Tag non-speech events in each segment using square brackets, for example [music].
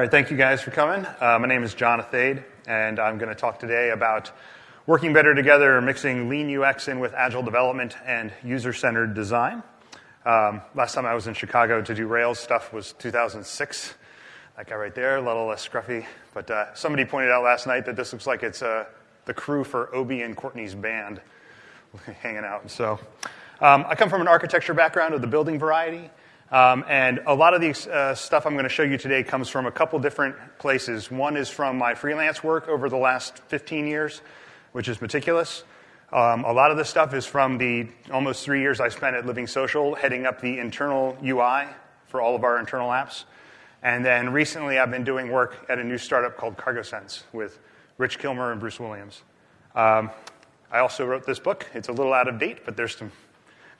All right, thank you guys for coming. Uh, my name is John Athayde, and I'm going to talk today about working better together, mixing lean UX in with agile development and user centered design. Um, last time I was in Chicago to do Rails stuff was 2006. That guy right there, a little less scruffy. But uh, somebody pointed out last night that this looks like it's uh, the crew for Obie and Courtney's band [laughs] hanging out. So um, I come from an architecture background of the building variety. Um, and a lot of the uh, stuff I'm going to show you today comes from a couple different places. One is from my freelance work over the last 15 years, which is meticulous. Um, a lot of this stuff is from the almost three years I spent at Living Social, heading up the internal UI for all of our internal apps. And then recently, I've been doing work at a new startup called CargoSense with Rich Kilmer and Bruce Williams. Um, I also wrote this book. It's a little out of date, but there's some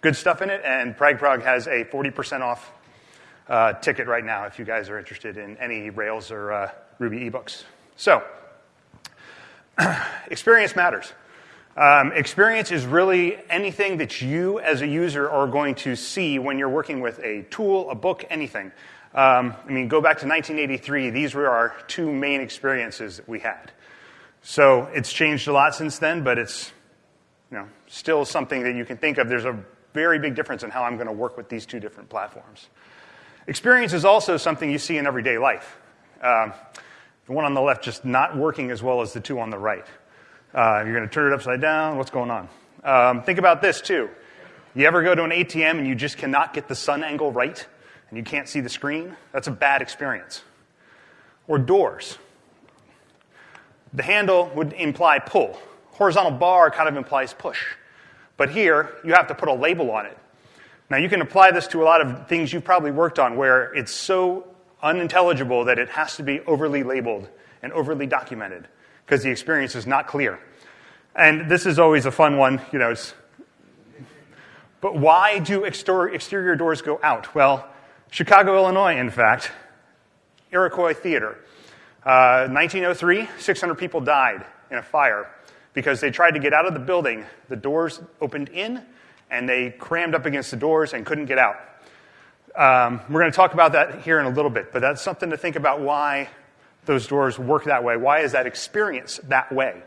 good stuff in it. And PragProg has a 40% off uh, ticket right now if you guys are interested in any Rails or uh, Ruby ebooks. So, [clears throat] experience matters. Um, experience is really anything that you as a user are going to see when you're working with a tool, a book, anything. Um, I mean, go back to 1983, these were our two main experiences that we had. So it's changed a lot since then, but it's you know, still something that you can think of. There's a very big difference in how I'm going to work with these two different platforms. Experience is also something you see in everyday life. Um, the one on the left just not working as well as the two on the right. Uh, you're going to turn it upside down. What's going on? Um, think about this too. You ever go to an ATM and you just cannot get the sun angle right and you can't see the screen? That's a bad experience. Or doors. The handle would imply pull. Horizontal bar kind of implies push. But here, you have to put a label on it. Now, you can apply this to a lot of things you've probably worked on where it's so unintelligible that it has to be overly labeled and overly documented because the experience is not clear. And this is always a fun one, you know. but why do exterior doors go out? Well, Chicago, Illinois, in fact, Iroquois Theater. Uh, 1903, 600 people died in a fire because they tried to get out of the building. The doors opened in, and they crammed up against the doors and couldn't get out. Um, we're going to talk about that here in a little bit, but that's something to think about why those doors work that way. Why is that experience that way?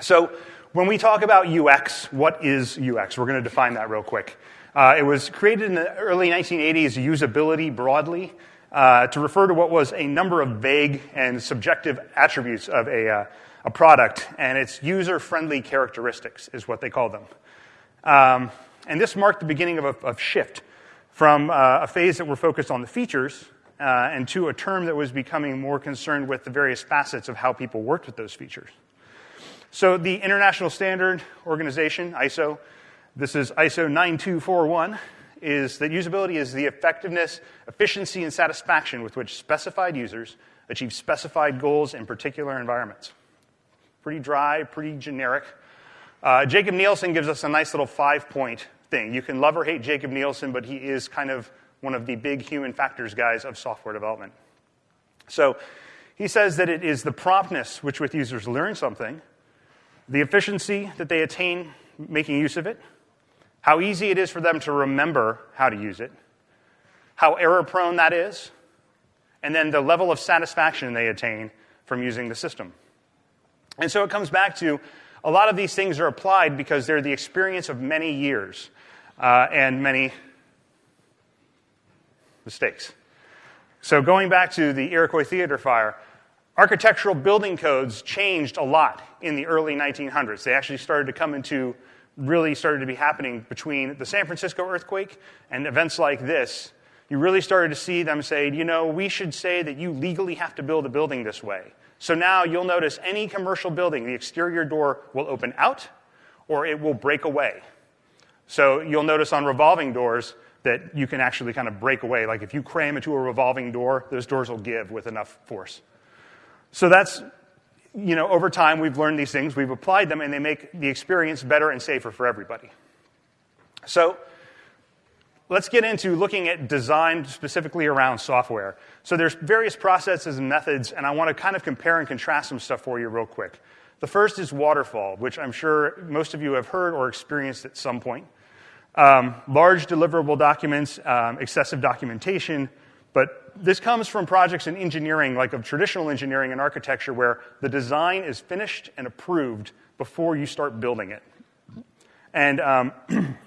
So, when we talk about UX, what is UX? We're going to define that real quick. Uh, it was created in the early 1980s, usability broadly, uh, to refer to what was a number of vague and subjective attributes of a, uh, a product, and its user friendly characteristics is what they call them. Um, and this marked the beginning of a of shift from uh, a phase that were focused on the features uh, and to a term that was becoming more concerned with the various facets of how people worked with those features. So, the International Standard Organization, ISO, this is ISO 9241, is that usability is the effectiveness, efficiency, and satisfaction with which specified users achieve specified goals in particular environments pretty dry, pretty generic. Uh, Jakob Nielsen gives us a nice little five point thing. You can love or hate Jakob Nielsen, but he is kind of one of the big human factors guys of software development. So he says that it is the promptness which with users learn something, the efficiency that they attain making use of it, how easy it is for them to remember how to use it, how error prone that is, and then the level of satisfaction they attain from using the system. And so it comes back to a lot of these things are applied because they're the experience of many years uh, and many mistakes. So going back to the Iroquois Theater fire, architectural building codes changed a lot in the early 1900s. They actually started to come into really started to be happening between the San Francisco earthquake and events like this. You really started to see them say, you know, we should say that you legally have to build a building this way. So now you'll notice any commercial building, the exterior door will open out or it will break away. So you'll notice on revolving doors that you can actually kind of break away. Like if you cram into a revolving door, those doors will give with enough force. So that's, you know, over time we've learned these things, we've applied them, and they make the experience better and safer for everybody. So let's get into looking at design specifically around software. So there's various processes and methods, and I want to kind of compare and contrast some stuff for you real quick. The first is waterfall, which I'm sure most of you have heard or experienced at some point. Um, large deliverable documents, um, excessive documentation, But this comes from projects in engineering, like of traditional engineering and architecture, where the design is finished and approved before you start building it. And um, [clears throat]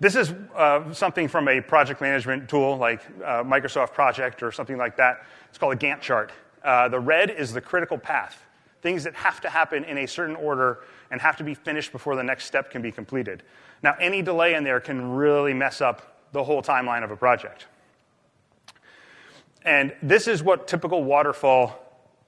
this is uh, something from a project management tool like uh, Microsoft Project or something like that. It's called a Gantt chart. Uh, the red is the critical path, things that have to happen in a certain order and have to be finished before the next step can be completed. Now, any delay in there can really mess up the whole timeline of a project. And this is what typical waterfall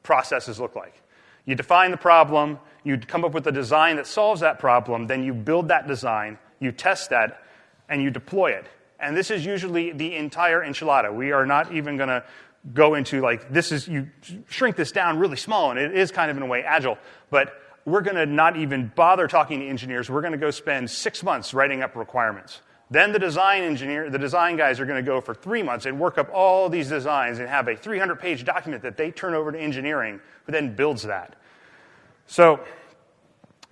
processes look like. You define the problem, you come up with a design that solves that problem, then you build that design, you test that, and you deploy it. And this is usually the entire enchilada. We are not even going to go into like this is you shrink this down really small, and it is kind of in a way agile, but we're going to not even bother talking to engineers. We're going to go spend six months writing up requirements. Then the design engineer, the design guys are going to go for three months and work up all these designs and have a 300 page document that they turn over to engineering, who then builds that. So,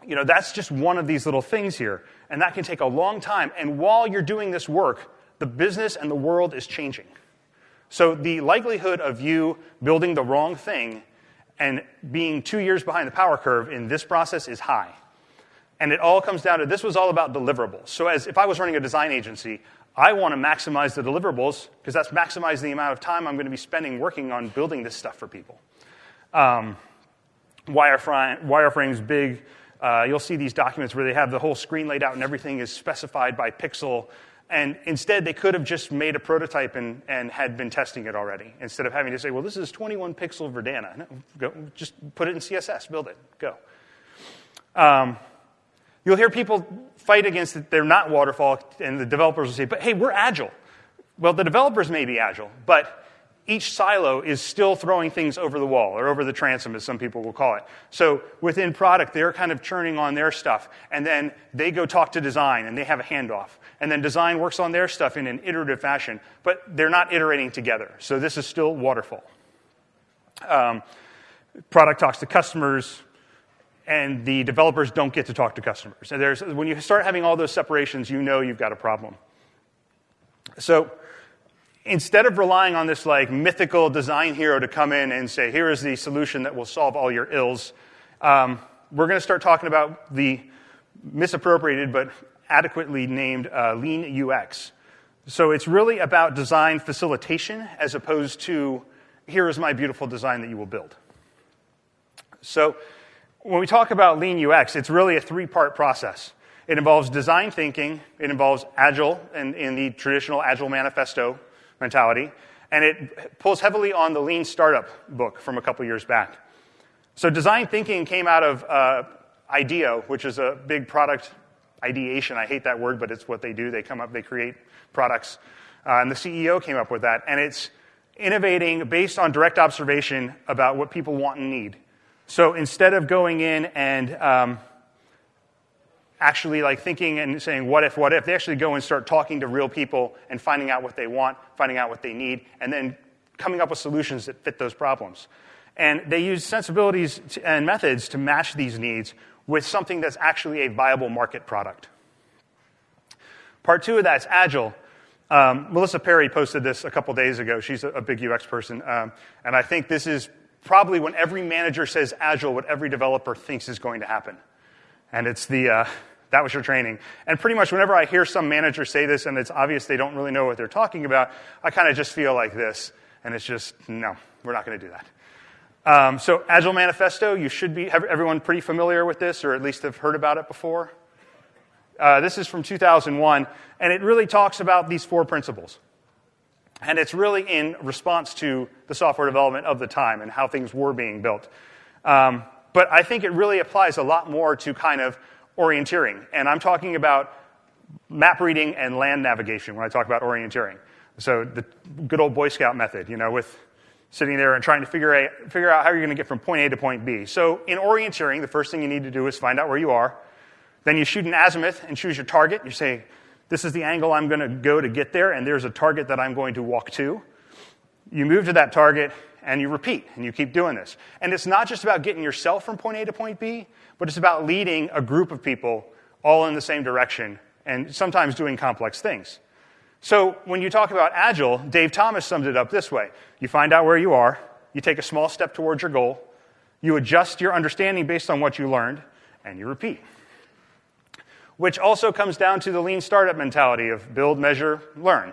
you know, that's just one of these little things here. And that can take a long time. And while you're doing this work, the business and the world is changing. So the likelihood of you building the wrong thing and being two years behind the power curve in this process is high. And it all comes down to this was all about deliverables. So, as if I was running a design agency, I want to maximize the deliverables because that's maximizing the amount of time I'm going to be spending working on building this stuff for people. Um, wireframe, wireframe's big. Uh, you'll see these documents where they have the whole screen laid out and everything is specified by pixel. And instead, they could have just made a prototype and, and had been testing it already instead of having to say, well, this is 21 pixel Verdana. No, go, just put it in CSS, build it, go. Um, you'll hear people fight against it. They're not waterfall, and the developers will say, but hey, we're agile. Well, the developers may be agile, but each silo is still throwing things over the wall or over the transom, as some people will call it. So within product, they're kind of churning on their stuff, and then they go talk to design, and they have a handoff. And then design works on their stuff in an iterative fashion, but they're not iterating together. So this is still waterfall. Um, product talks to customers, and the developers don't get to talk to customers. And there's, when you start having all those separations, you know you've got a problem. So instead of relying on this like mythical design hero to come in and say, here is the solution that will solve all your ills, um, we're going to start talking about the misappropriated but adequately named uh, lean UX. So it's really about design facilitation as opposed to here is my beautiful design that you will build. So when we talk about lean UX, it's really a three part process. It involves design thinking, it involves agile and in the traditional agile manifesto mentality, and it pulls heavily on the lean startup book from a couple years back. So design thinking came out of uh, IDEO, which is a big product ideation. I hate that word, but it's what they do. They come up, they create products. Uh, and the CEO came up with that. And it's innovating based on direct observation about what people want and need. So instead of going in and um, actually like thinking and saying what if what if? They actually go and start talking to real people and finding out what they want finding out what they need and then coming up with solutions that fit those problems. And they use sensibilities and methods to match these needs with something that's actually a viable market product. Part two of that's agile. Um, melissa Perri posted this a couple days ago. She's a, a big ux person um, and i think this is probably when every manager says agile what every developer thinks is going to happen. And it's the, uh, that was your training. And pretty much whenever I hear some manager say this and it's obvious they don't really know what they're talking about, I kind of just feel like this. And it's just, no, we're not going to do that. Um, so, Agile Manifesto, you should be, everyone pretty familiar with this, or at least have heard about it before. Uh, this is from 2001, and it really talks about these four principles. And it's really in response to the software development of the time and how things were being built. Um, but I think it really applies a lot more to kind of orienteering. And I'm talking about map reading and land navigation when I talk about orienteering. So the good old Boy Scout method, you know, with sitting there and trying to figure out, figure out how you're going to get from point A to point B. So in orienteering, the first thing you need to do is find out where you are. Then you shoot an azimuth and choose your target. You say, this is the angle I'm going to go to get there, and there's a target that I'm going to walk to. You move to that target, and you repeat, and you keep doing this. And it's not just about getting yourself from point A to point B, but it's about leading a group of people all in the same direction and sometimes doing complex things. So when you talk about agile, Dave Thomas summed it up this way you find out where you are, you take a small step towards your goal, you adjust your understanding based on what you learned, and you repeat. Which also comes down to the lean startup mentality of build, measure, learn.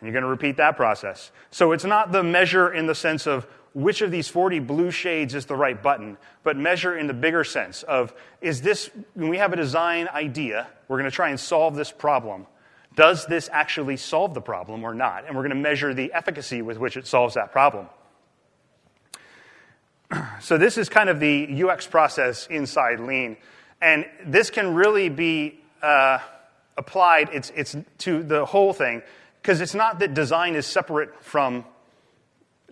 And you're going to repeat that process. So it's not the measure in the sense of which of these 40 blue shades is the right button, but measure in the bigger sense of is this, when we have a design idea, we're going to try and solve this problem. Does this actually solve the problem or not? And we're going to measure the efficacy with which it solves that problem. [clears throat] So, this is kind of the UX process inside Lean. And this can really be uh, applied it's, it's to the whole thing, because it's not that design is separate from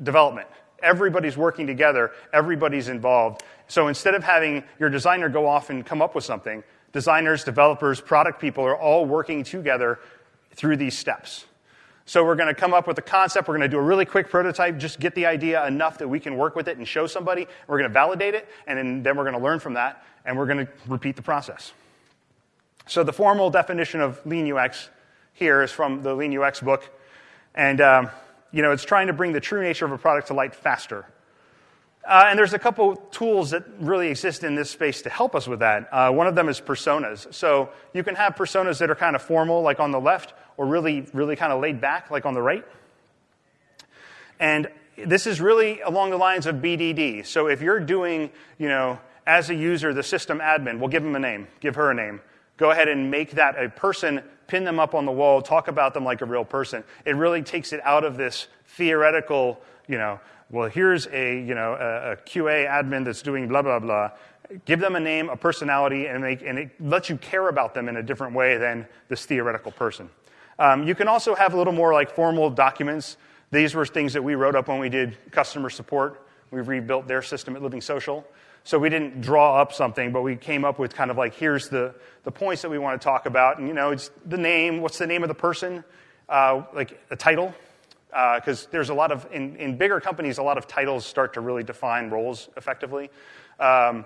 development. Everybody's working together, everybody's involved. So instead of having your designer go off and come up with something, designers, developers, product people are all working together through these steps. So we're going to come up with a concept. We're going to do a really quick prototype, just get the idea enough that we can work with it and show somebody. We're going to validate it, and then, we're going to learn from that, and we're going to repeat the process. So the formal definition of lean UX here is from the Lean UX book, and um, you know it's trying to bring the true nature of a product to light faster. Uh, and there's a couple tools that really exist in this space to help us with that. Uh, one of them is personas. So you can have personas that are kind of formal, like on the left, or really, really kind of laid back, like on the right. And this is really along the lines of BDD. So if you're doing, you know, as a user, the system admin, we'll give them a name, give her a name. Go ahead and make that a person, pin them up on the wall, talk about them like a real person. It really takes it out of this theoretical, you know, well, here's a, you know, a, a QA admin that's doing blah, blah, blah. Give them a name, a personality, and, make, and it lets you care about them in a different way than this theoretical person. Um, you can also have a little more like formal documents. These were things that we wrote up when we did customer support. We rebuilt their system at Living Social. So we didn't draw up something, but we came up with kind of like here's the, the points that we want to talk about. And, you know, it's the name, what's the name of the person, uh, like a title, because uh, there's a lot of, in, in bigger companies, a lot of titles start to really define roles effectively. Um,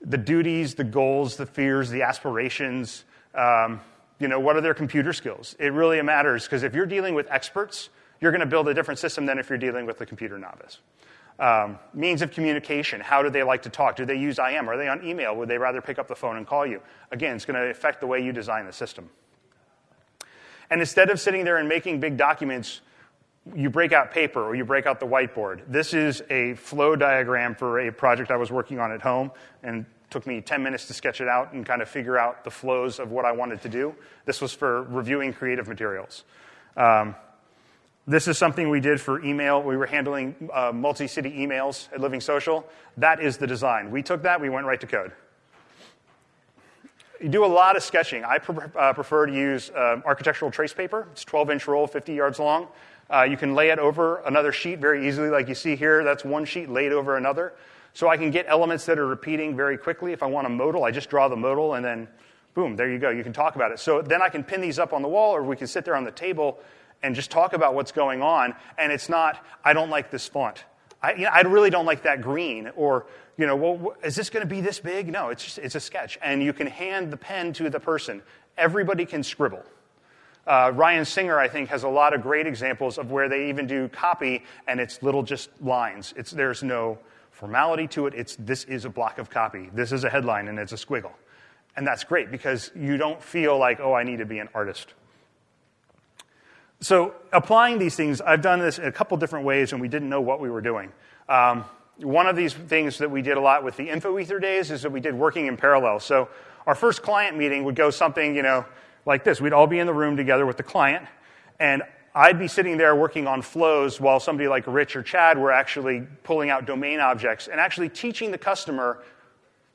the duties, the goals, the fears, the aspirations, um, you know, what are their computer skills? It really matters because if you're dealing with experts, you're going to build a different system than if you're dealing with a computer novice. Um, means of communication. How do they like to talk? Do they use IM? Are they on email? Would they rather pick up the phone and call you? Again, it's going to affect the way you design the system. And instead of sitting there and making big documents you break out paper or you break out the whiteboard. This is a flow diagram for a project I was working on at home and took me 10 minutes to sketch it out and kind of figure out the flows of what I wanted to do. This was for reviewing creative materials. Um, this is something we did for email. We were handling uh, multi city emails at Living Social. That is the design. We took that, we went right to code. You do a lot of sketching. I pre- uh, prefer to use uh, architectural trace paper. It's 12 inch roll, 50 yards long. Uh, you can lay it over another sheet very easily, like you see here. That's one sheet laid over another. So I can get elements that are repeating very quickly. If I want a modal, I just draw the modal and then boom, there you go. You can talk about it. So then I can pin these up on the wall or we can sit there on the table and just talk about what's going on. And it's not, I don't like this font. I, you know, I really don't like that green. Or, you know, well, is this going to be this big? No, it's just, it's a sketch. And you can hand the pen to the person. Everybody can scribble. Uh, Ryan Singer, I think, has a lot of great examples of where they even do copy and it's little just lines. It's, there's no formality to it. It's, this is a block of copy. This is a headline and it's a squiggle. And that's great because you don't feel like, oh, I need to be an artist. So, applying these things, I've done this in a couple different ways and we didn't know what we were doing. Um, one of these things that we did a lot with the InfoEther days is that we did working in parallel. So, our first client meeting would go something, you know, like this. We'd all be in the room together with the client, and I'd be sitting there working on flows while somebody like Rich or Chad were actually pulling out domain objects and actually teaching the customer.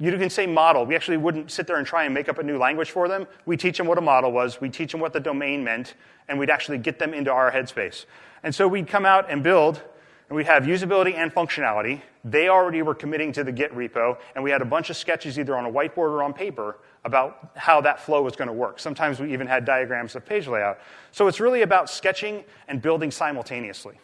You can say model. We actually wouldn't sit there and try and make up a new language for them. We teach them what a model was, we teach them what the domain meant, and we'd actually get them into our headspace. And so we'd come out and build, and we'd have usability and functionality. They already were committing to the Git repo, and we had a bunch of sketches either on a whiteboard or on paper about how that flow was going to work. Sometimes we even had diagrams of page layout. So it's really about sketching and building simultaneously.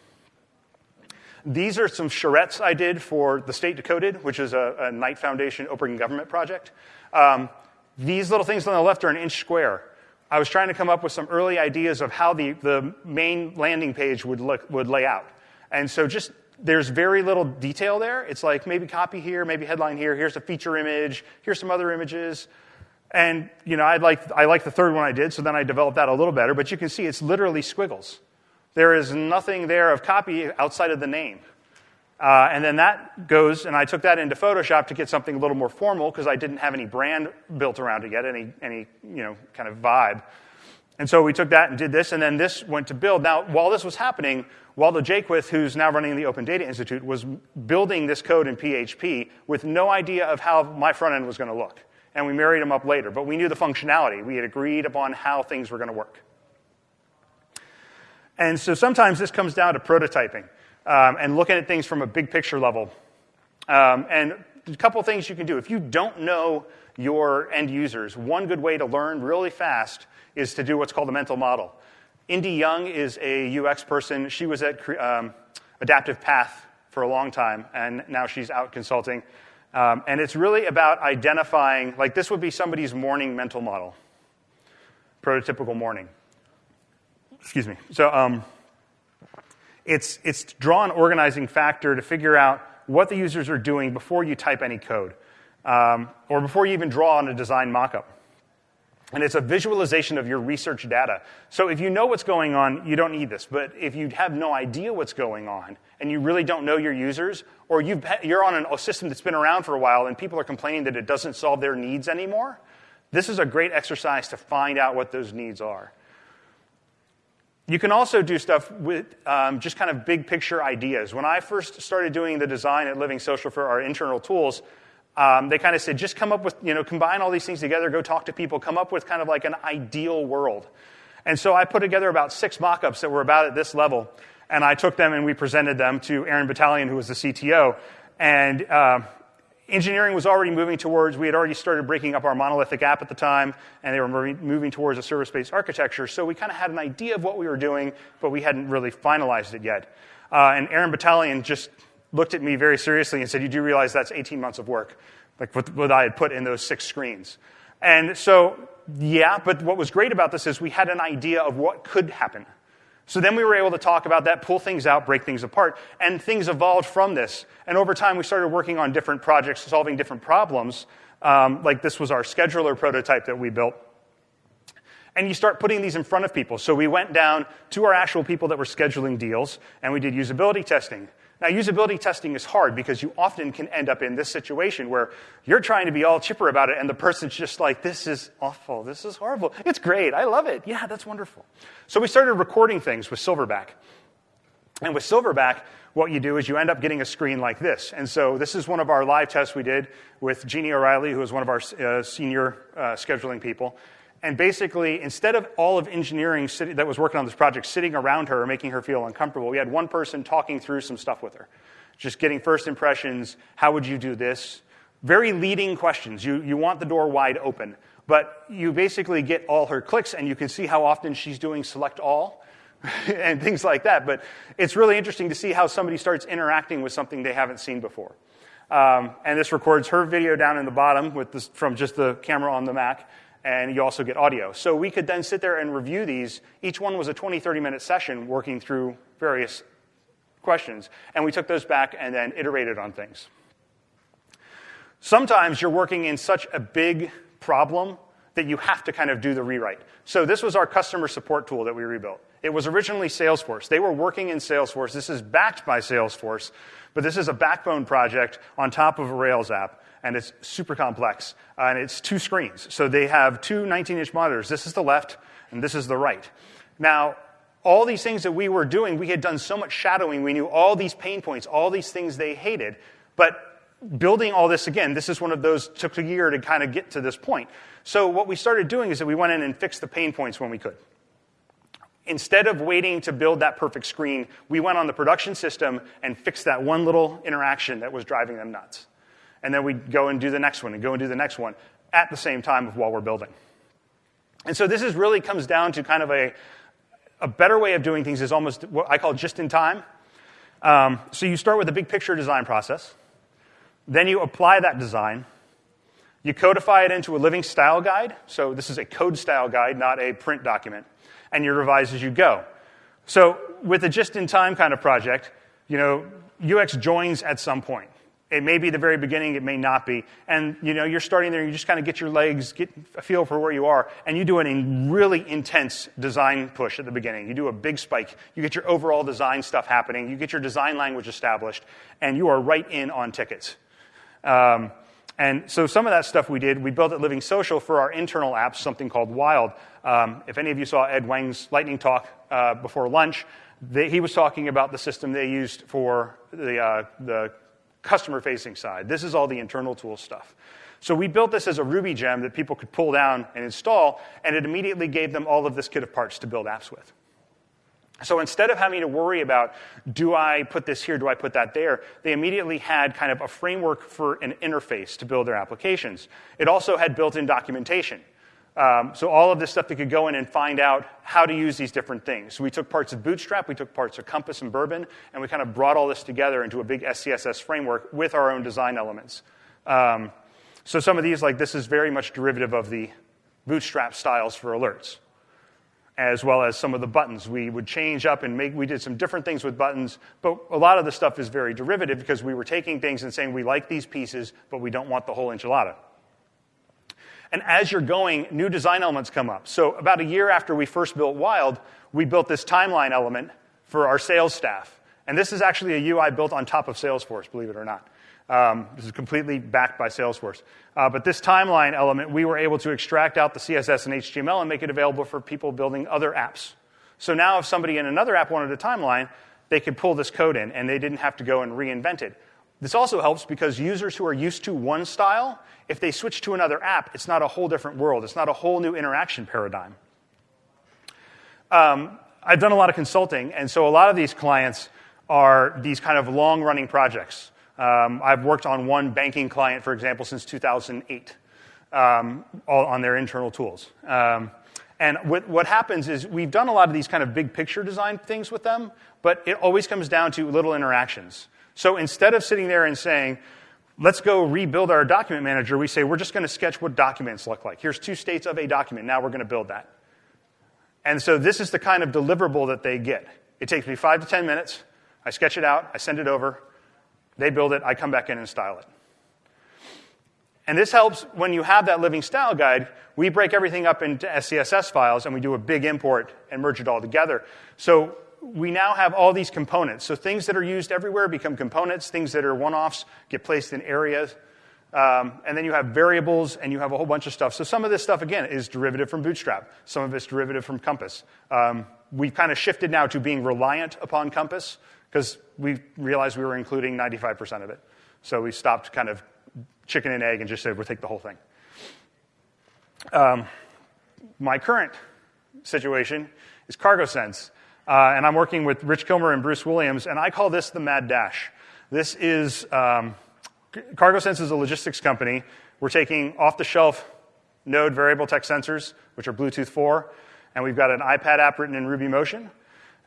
These are some charrettes I did for the State Decoded, which is a, a Knight Foundation open government project. Um, these little things on the left are an inch square. I was trying to come up with some early ideas of how the, the main landing page would, look, would lay out. And so just there's very little detail there. It's like maybe copy here, maybe headline here, here's a feature image, here's some other images. And you know, I like I like the third one I did, so then I developed that a little better, but you can see it's literally squiggles. There is nothing there of copy outside of the name. Uh, and then that goes, and I took that into Photoshop to get something a little more formal because I didn't have any brand built around it yet, any, any you know, kind of vibe. And so we took that and did this, and then this went to build. Now, while this was happening, Waldo Jaquith, who's now running the Open Data Institute, was building this code in PHP with no idea of how my front end was going to look. And we married him up later, but we knew the functionality. We had agreed upon how things were going to work. And so sometimes this comes down to prototyping um, and looking at things from a big picture level. Um, and a couple things you can do. If you don't know your end users, one good way to learn really fast is to do what's called a mental model. Indy Young is a UX person. She was at um, Adaptive Path for a long time, and now she's out consulting. Um, and it's really about identifying, like, this would be somebody's morning mental model, prototypical morning. Excuse me. So, um, it's, it's draw an organizing factor to figure out what the users are doing before you type any code um, or before you even draw on a design mockup. And it's a visualization of your research data. So if you know what's going on, you don't need this. But if you have no idea what's going on and you really don't know your users, or you are on a system that's been around for a while and people are complaining that it doesn't solve their needs anymore, this is a great exercise to find out what those needs are. You can also do stuff with um, just kind of big picture ideas. When I first started doing the design at Living Social for our internal tools, um, they kind of said, just come up with, you know, combine all these things together, go talk to people, come up with kind of like an ideal world. And so I put together about six mock ups that were about at this level, and I took them and we presented them to Aaron Batalion, who was the CTO. And uh, engineering was already moving towards, we had already started breaking up our monolithic app at the time, and they were moving towards a service based architecture. So we kind of had an idea of what we were doing, but we hadn't really finalized it yet. Uh, and Aaron Batalion just looked at me very seriously and said, You do realize that's 18 months of work, like what, what I had put in those six screens. And so, yeah, but what was great about this is we had an idea of what could happen. So then we were able to talk about that, pull things out, break things apart, and things evolved from this. And over time, we started working on different projects, solving different problems. Um, like this was our scheduler prototype that we built. And you start putting these in front of people. So we went down to our actual people that were scheduling deals, and we did usability testing. Now, usability testing is hard because you often can end up in this situation where you're trying to be all chipper about it, and the person's just like, This is awful. This is horrible. It's great. I love it. Yeah, that's wonderful. So we started recording things with Silverback. And with Silverback, what you do is you end up getting a screen like this. And so this is one of our live tests we did with Jeannie O'Reilly, who is one of our uh, senior uh, scheduling people. And basically, instead of all of engineering that was working on this project sitting around her, making her feel uncomfortable, we had one person talking through some stuff with her, just getting first impressions. How would you do this? Very leading questions. You, you want the door wide open. But you basically get all her clicks, and you can see how often she's doing select all [laughs] and things like that. But it's really interesting to see how somebody starts interacting with something they haven't seen before. Um, and this records her video down in the bottom with this, from just the camera on the Mac and you also get audio. So we could then sit there and review these. Each one was a 20, 30 minute session working through various questions, and we took those back and then iterated on things. Sometimes you're working in such a big problem that you have to kind of do the rewrite. So this was our customer support tool that we rebuilt. It was originally Salesforce. They were working in Salesforce. This is backed by Salesforce, but this is a backbone project on top of a Rails app and it's super complex. Uh, and it's two screens. So they have two 19 inch monitors. This is the left, and this is the right. Now, all these things that we were doing, we had done so much shadowing. We knew all these pain points, all these things they hated. But building all this again, this is one of those took a year to kind of get to this point. So what we started doing is that we went in and fixed the pain points when we could. Instead of waiting to build that perfect screen, we went on the production system and fixed that one little interaction that was driving them nuts and then we go and do the next one and go and do the next one at the same time of while we're building. And so this is really comes down to kind of a, a better way of doing things is almost what I call just in time. Um, so you start with a big picture design process, then you apply that design, You codify it into a living style guide. So this is a code style guide, not a print document. And you revise as you go. So with a just in time kind of project, you know, UX joins at some point. It may be the very beginning, it may not be. And you know, you're starting there, you just kind of get your legs, get a feel for where you are, and you do a really intense design push at the beginning. You do a big spike. You get your overall design stuff happening, you get your design language established, and you are right in on tickets. Um, and so some of that stuff we did, we built at Living Social for our internal apps, something called Wild. Um, if any of you saw Ed Wang's lightning talk uh, before lunch, they, he was talking about the system they used for the, uh, the customer facing side. This is all the internal tool stuff. So we built this as a Ruby gem that people could pull down and install, and it immediately gave them all of this kit of parts to build apps with. So instead of having to worry about, do I put this here, do I put that there, they immediately had kind of a framework for an interface to build their applications. It also had built in documentation. Um, so all of this stuff they could go in and find out how to use these different things. So we took parts of Bootstrap, we took parts of Compass and Bourbon, and we kind of brought all this together into a big SCSS framework with our own design elements. Um, so some of these, like this, is very much derivative of the Bootstrap styles for alerts as well as some of the buttons. We would change up and make, we did some different things with buttons, but a lot of the stuff is very derivative because we were taking things and saying we like these pieces, but we don't want the whole enchilada. And as you're going, new design elements come up. So, about a year after we first built Wild, we built this timeline element for our sales staff. And this is actually a UI built on top of Salesforce, believe it or not. Um, this is completely backed by Salesforce. Uh, but this timeline element, we were able to extract out the CSS and HTML and make it available for people building other apps. So now, if somebody in another app wanted a timeline, they could pull this code in and they didn't have to go and reinvent it. This also helps because users who are used to one style, if they switch to another app, it's not a whole different world. It's not a whole new interaction paradigm. Um, I've done a lot of consulting, and so a lot of these clients are these kind of long running projects. Um, I've worked on one banking client, for example, since 2008 um, all on their internal tools. Um, and what, what, happens is we've done a lot of these kind of big picture design things with them, but it always comes down to little interactions. So instead of sitting there and saying, let's go rebuild our document manager, we say, we're just going to sketch what documents look like. Here's two states of a document. Now we're going to build that. And so this is the kind of deliverable that they get. It takes me five to 10 minutes. I sketch it out, I send it over, they build it, I come back in and style it. And this helps when you have that living style guide. We break everything up into SCSS files and we do a big import and merge it all together. So we now have all these components. So things that are used everywhere become components, things that are one offs get placed in areas. Um, and then you have variables and you have a whole bunch of stuff. So some of this stuff, again, is derivative from Bootstrap, some of it's derivative from Compass. Um, we've kind of shifted now to being reliant upon Compass because we realized we were including 95% of it. So we stopped kind of chicken and egg and just said, we'll take the whole thing. Um, my current situation is CargoSense. Uh, and I'm working with Rich Kilmer and Bruce Williams, and I call this the Mad Dash. This is um, CargoSense is a logistics company. We're taking off the shelf Node variable text sensors, which are Bluetooth 4, and we've got an iPad app written in Ruby Motion.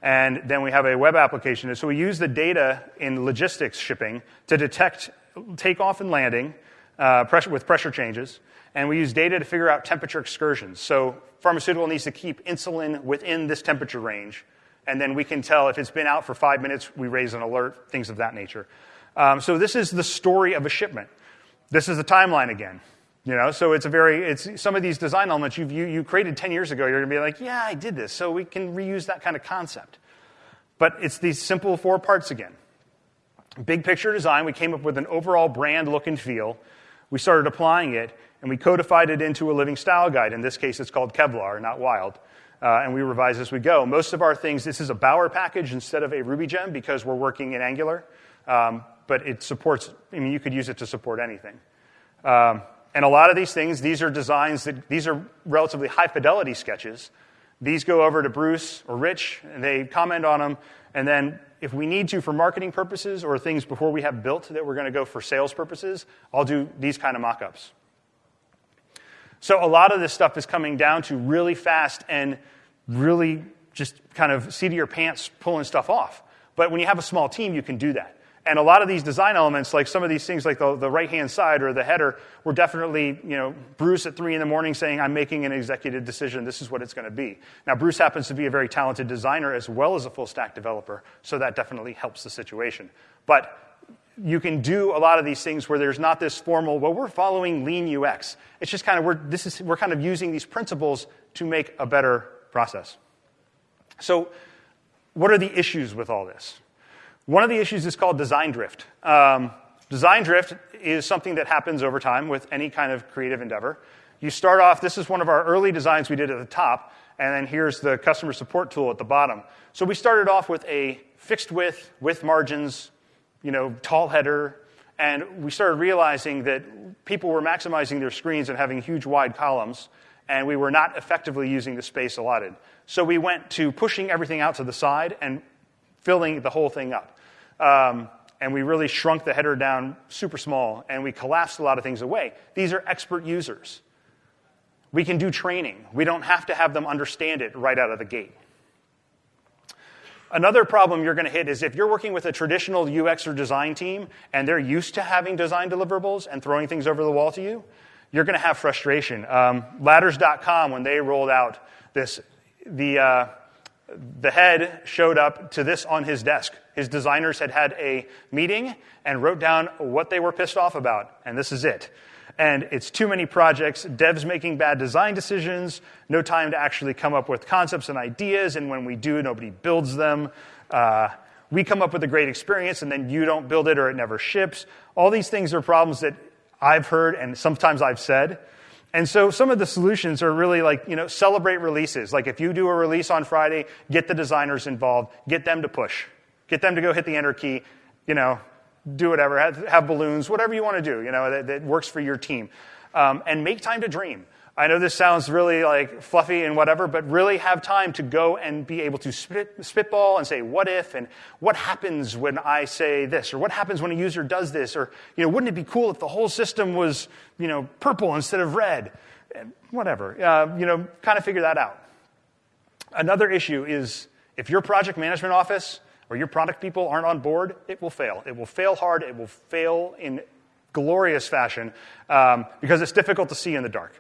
And then we have a web application. So we use the data in logistics shipping to detect takeoff and landing uh, pressure, with pressure changes. And we use data to figure out temperature excursions. So pharmaceutical needs to keep insulin within this temperature range. And then we can tell if it's been out for five minutes, we raise an alert, things of that nature. Um, so this is the story of a shipment. This is the timeline again. You know, so it's a very, it's some of these design elements you've, you, you created 10 years ago, you're to be like, yeah, I did this. So we can reuse that kind of concept. But it's these simple four parts again. Big picture design, we came up with an overall brand look and feel. We started applying it, and we codified it into a living style guide. In this case, it's called Kevlar, not Wild. Uh, and we revise as we go. Most of our things, this is a Bower package instead of a Ruby gem because we're working in Angular. Um, but it supports, I mean, you could use it to support anything. Um, and a lot of these things, these are designs that, these are relatively high fidelity sketches. These go over to Bruce or Rich, and they comment on them. And then, if we need to for marketing purposes or things before we have built that we're going to go for sales purposes, I'll do these kind of mock ups. So, a lot of this stuff is coming down to really fast and really just kind of seat of your pants pulling stuff off. But when you have a small team, you can do that. And a lot of these design elements, like some of these things, like the, the right hand side or the header, were definitely, you know, Bruce at three in the morning saying, I'm making an executive decision. This is what it's going to be. Now, Bruce happens to be a very talented designer as well as a full stack developer, so that definitely helps the situation. But you can do a lot of these things where there's not this formal, well, we're following lean UX. It's just kind of, we're, this is, we're kind of using these principles to make a better process. So, what are the issues with all this? One of the issues is called design drift. Um, design drift is something that happens over time with any kind of creative endeavor. You start off, this is one of our early designs we did at the top, and then here's the customer support tool at the bottom. So we started off with a fixed width, with margins, you know, tall header, and we started realizing that people were maximizing their screens and having huge wide columns, and we were not effectively using the space allotted. So we went to pushing everything out to the side and filling the whole thing up. Um, and we really shrunk the header down super small, and we collapsed a lot of things away. These are expert users. We can do training. We don't have to have them understand it right out of the gate. Another problem you're going to hit is if you're working with a traditional UX or design team and they're used to having design deliverables and throwing things over the wall to you, you're going to have frustration. Um, ladders.com, when they rolled out this, the, uh, the head showed up to this on his desk. His designers had had a meeting and wrote down what they were pissed off about, and this is it. And it's too many projects, devs making bad design decisions, no time to actually come up with concepts and ideas, and when we do, nobody builds them. Uh, we come up with a great experience, and then you don't build it or it never ships. All these things are problems that I've heard and sometimes I've said. And so some of the solutions are really like, you know, celebrate releases. Like if you do a release on Friday, get the designers involved, get them to push, get them to go hit the enter key, you know, do whatever, have, have balloons, whatever you want to do, you know, that, that works for your team. Um, and make time to dream. I know this sounds really like fluffy and whatever, but really have time to go and be able to spit, spitball and say, what if, and what happens when I say this, or what happens when a user does this, or, you know, wouldn't it be cool if the whole system was, you know, purple instead of red? And whatever. Uh, you know, kind of figure that out. Another issue is if your project management office or your product people aren't on board, it will fail. It will fail hard. It will fail in glorious fashion um, because it's difficult to see in the dark.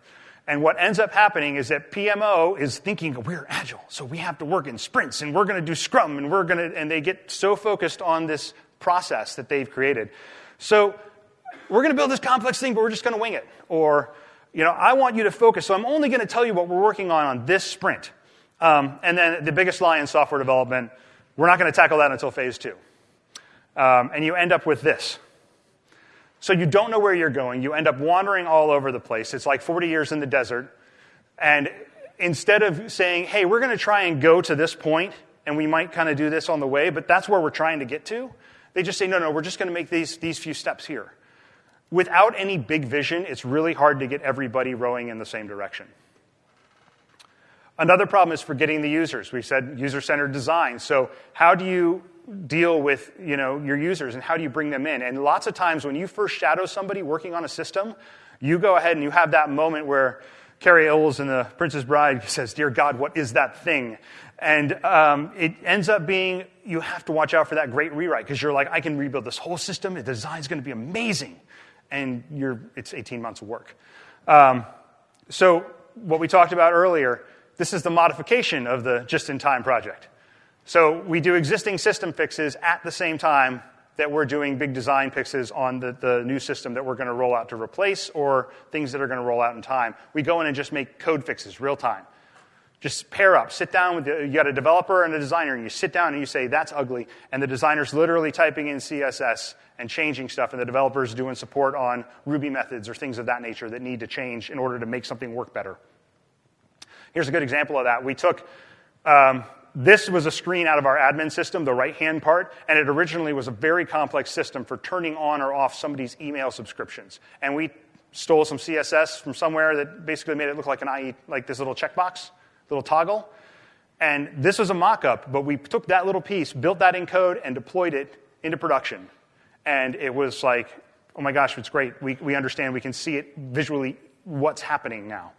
And what ends up happening is that PMO is thinking we're agile, so we have to work in sprints and we're going to do Scrum and we're going to, and they get so focused on this process that they've created. So we're going to build this complex thing, but we're just going to wing it. Or, you know, I want you to focus, so I'm only going to tell you what we're working on on this sprint. Um, and then the biggest lie in software development, we're not going to tackle that until phase two. Um, and you end up with this. So you don't know where you're going. You end up wandering all over the place. It's like 40 years in the desert. And instead of saying, hey, we're going to try and go to this point, and we might kind of do this on the way, but that's where we're trying to get to, they just say, no, no, we're just going to make these, these few steps here. Without any big vision, it's really hard to get everybody rowing in the same direction. Another problem is forgetting the users. We said user centered design. So, how do you deal with you know, your users and how do you bring them in. And lots of times when you first shadow somebody working on a system, you go ahead and you have that moment where Cary Elwes in The Princess Bride says, Dear God, what is that thing? And um, it ends up being you have to watch out for that great rewrite because you're like, I can rebuild this whole system. The design's going to be amazing. And you're, it's 18 months of work. Um, so, what we talked about earlier, this is the modification of the just in time project. So we do existing system fixes at the same time that we're doing big design fixes on the, the new system that we're going to roll out to replace or things that are going to roll out in time. We go in and just make code fixes real time. Just pair up, sit down with the, you got a developer and a designer, and you sit down and you say, that's ugly. And the designer's literally typing in CSS and changing stuff, and the developer's doing support on Ruby methods or things of that nature that need to change in order to make something work better. Here's a good example of that. We took um, this was a screen out of our admin system, the right hand part, and it originally was a very complex system for turning on or off somebody's email subscriptions. And we stole some CSS from somewhere that basically made it look like an IE, like this little checkbox, little toggle. And this was a mock up, but we took that little piece, built that in code, and deployed it into production. And it was like, oh my gosh, it's great. We, we understand, we can see it visually, what's happening now.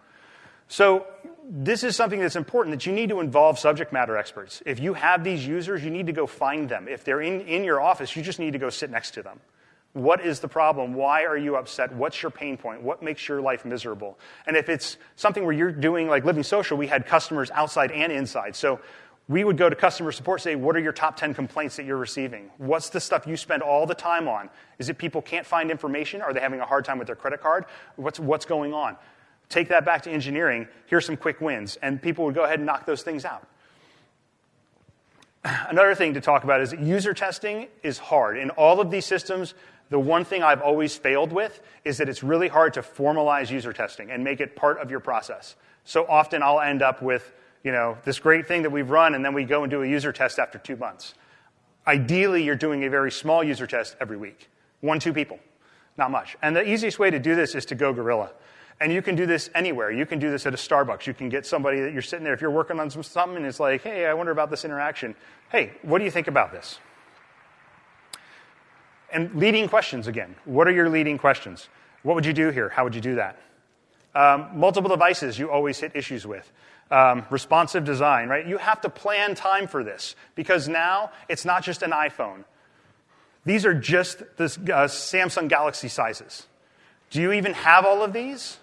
So this is something that's important that you need to involve subject matter experts. If you have these users, you need to go find them. If they're in, in your office, you just need to go sit next to them. What is the problem? Why are you upset? What's your pain point? What makes your life miserable? And if it's something where you're doing like Living Social, we had customers outside and inside. So we would go to customer support say, What are your top 10 complaints that you're receiving? What's the stuff you spend all the time on? Is it people can't find information? Are they having a hard time with their credit card? What's, what's going on? Take that back to engineering. Here's some quick wins. And people would go ahead and knock those things out. Another thing to talk about is user testing is hard. In all of these systems, the one thing I've always failed with is that it's really hard to formalize user testing and make it part of your process. So often I'll end up with, you know, this great thing that we've run, and then we go and do a user test after two months. Ideally, you're doing a very small user test every week. One, two people. Not much. And the easiest way to do this is to go guerrilla. And you can do this anywhere. You can do this at a Starbucks. You can get somebody that you're sitting there. If you're working on some, something and it's like, hey, I wonder about this interaction. Hey, what do you think about this? And leading questions again. What are your leading questions? What would you do here? How would you do that? Um, multiple devices you always hit issues with. Um, responsive design, right? You have to plan time for this because now it's not just an iPhone. These are just the uh, Samsung Galaxy sizes. Do you even have all of these?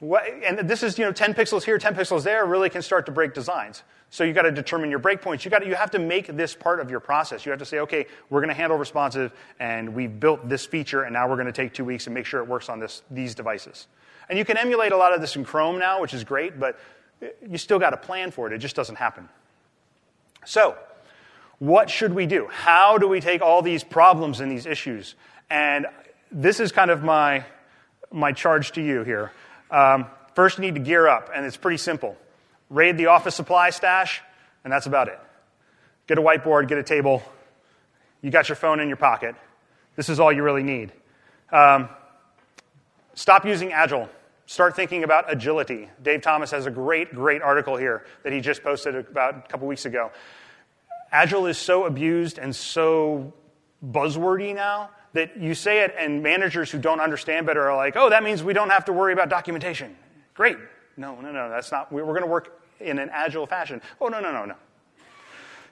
What, and this is, you know, 10 pixels here, 10 pixels there really can start to break designs. So you've got to determine your breakpoints. You got you have to make this part of your process. You have to say, okay, we're going to handle responsive, and we've built this feature, and now we're going to take two weeks and make sure it works on this, these devices. And you can emulate a lot of this in Chrome now, which is great, but eh, you still got to plan for it. It just doesn't happen. So, what should we do? How do we take all these problems and these issues? And this is kind of my, my charge to you here. Um, first, you need to gear up, and it's pretty simple. Raid the office supply stash, and that's about it. Get a whiteboard, get a table. You got your phone in your pocket. This is all you really need. Um, stop using Agile. Start thinking about agility. Dave Thomas has a great, great article here that he just posted about a couple weeks ago. Agile is so abused and so buzzwordy now that you say it, and managers who don't understand better are like, oh, that means we don't have to worry about documentation. Great. No, no, no, that's not, we're going to work in an agile fashion. Oh, no, no, no, no.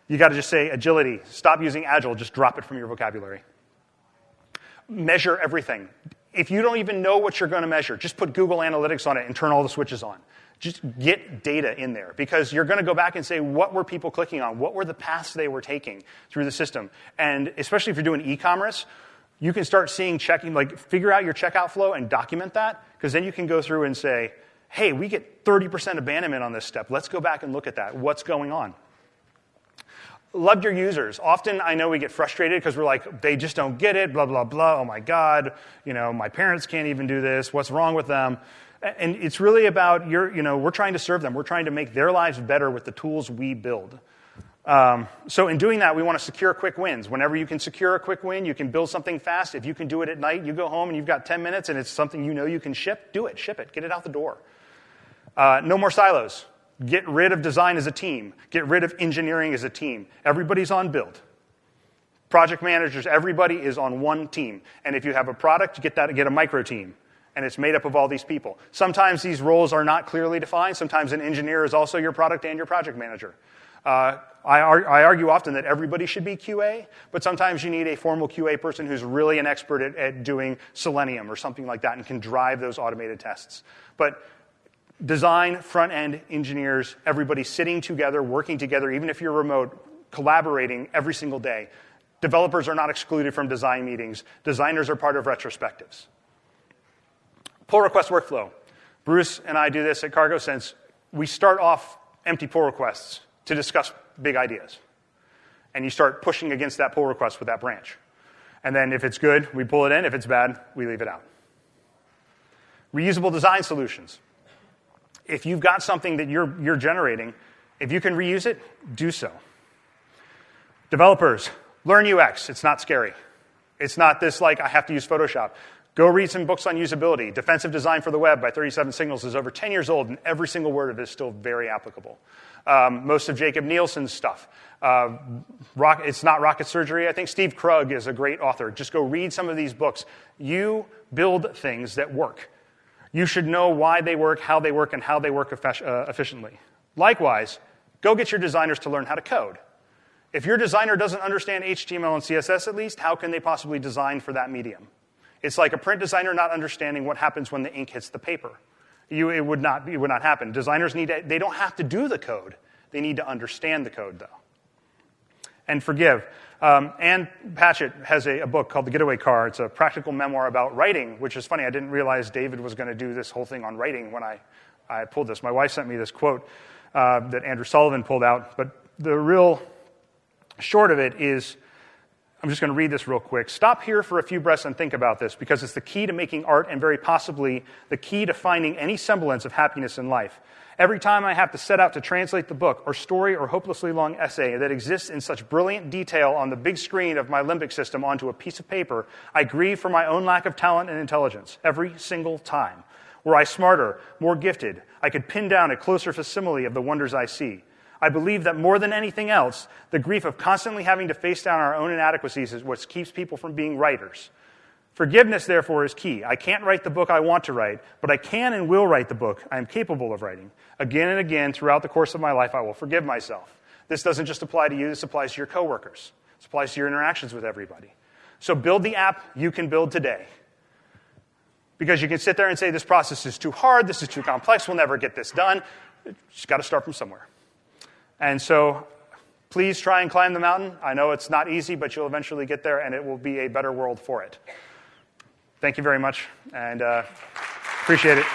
You got to just say agility. Stop using agile, just drop it from your vocabulary. Measure everything. If you don't even know what you're going to measure, just put Google Analytics on it and turn all the switches on. Just get data in there because you're going to go back and say, what were people clicking on? What were the paths they were taking through the system? And especially if you're doing e commerce, you can start seeing checking, like figure out your checkout flow and document that, because then you can go through and say, hey, we get 30% abandonment on this step. Let's go back and look at that. What's going on? Love your users. Often I know we get frustrated because we're like, they just don't get it, blah, blah, blah. Oh my God, you know, my parents can't even do this. What's wrong with them? And it's really about your, you know, we're trying to serve them. We're trying to make their lives better with the tools we build. Um, so in doing that, we want to secure quick wins. Whenever you can secure a quick win, you can build something fast. If you can do it at night, you go home and you've got 10 minutes and it's something you know you can ship, do it, ship it, get it out the door. Uh, no more silos. Get rid of design as a team. Get rid of engineering as a team. Everybody's on build. Project managers, everybody is on one team. And if you have a product, get that get a micro team. And it's made up of all these people. Sometimes these roles are not clearly defined. Sometimes an engineer is also your product and your project manager. Uh, I, ar- I, argue often that everybody should be QA, but sometimes you need a formal QA person who's really an expert at, at doing Selenium or something like that and can drive those automated tests. But design, front end engineers, everybody sitting together, working together, even if you're remote, collaborating every single day. Developers are not excluded from design meetings. Designers are part of retrospectives. Pull request workflow. Bruce and I do this at CargoSense. We start off empty pull requests to discuss big ideas. And you start pushing against that pull request with that branch. And then if it's good, we pull it in. If it's bad, we leave it out. Reusable design solutions. If you've got something that you're, you're generating, if you can reuse it, do so. Developers, learn UX. It's not scary. It's not this like, I have to use Photoshop. Go read some books on usability. Defensive Design for the Web by 37 Signals is over 10 years old, and every single word of it is still very applicable um, most of Jakob Nielsen's stuff. Uh, rock, it's not rocket surgery. I think Steve Krug is a great author. Just go read some of these books. You build things that work. You should know why they work, how they work, and how they work uh, efficiently. Likewise, go get your designers to learn how to code. If your designer doesn't understand HTML and CSS at least, how can they possibly design for that medium? It's like a print designer not understanding what happens when the ink hits the paper. You, it, would not, it would not happen. Designers need to, they don't have to do the code. They need to understand the code, though. And forgive. Um, Ann Patchett has a, a, book called The Getaway Car. It's a practical memoir about writing, which is funny. I didn't realize David was going to do this whole thing on writing when I, I pulled this. My wife sent me this quote uh, that Andrew Sullivan pulled out. But the real short of it is I'm just going to read this real quick. Stop here for a few breaths and think about this because it's the key to making art and very possibly the key to finding any semblance of happiness in life. Every time I have to set out to translate the book or story or hopelessly long essay that exists in such brilliant detail on the big screen of my limbic system onto a piece of paper, I grieve for my own lack of talent and intelligence every single time. Were I smarter, more gifted, I could pin down a closer facsimile of the wonders I see. I believe that more than anything else, the grief of constantly having to face down our own inadequacies is what keeps people from being writers. Forgiveness, therefore, is key. I can't write the book I want to write, but I can and will write the book I am capable of writing. Again and again, throughout the course of my life, I will forgive myself. This doesn't just apply to you, this applies to your coworkers. This applies to your interactions with everybody. So build the app you can build today. Because you can sit there and say, this process is too hard, this is too complex, we'll never get this done. You just got to start from somewhere. And so please try and climb the mountain. I know it's not easy, but you'll eventually get there, and it will be a better world for it. Thank you very much, and uh, appreciate it.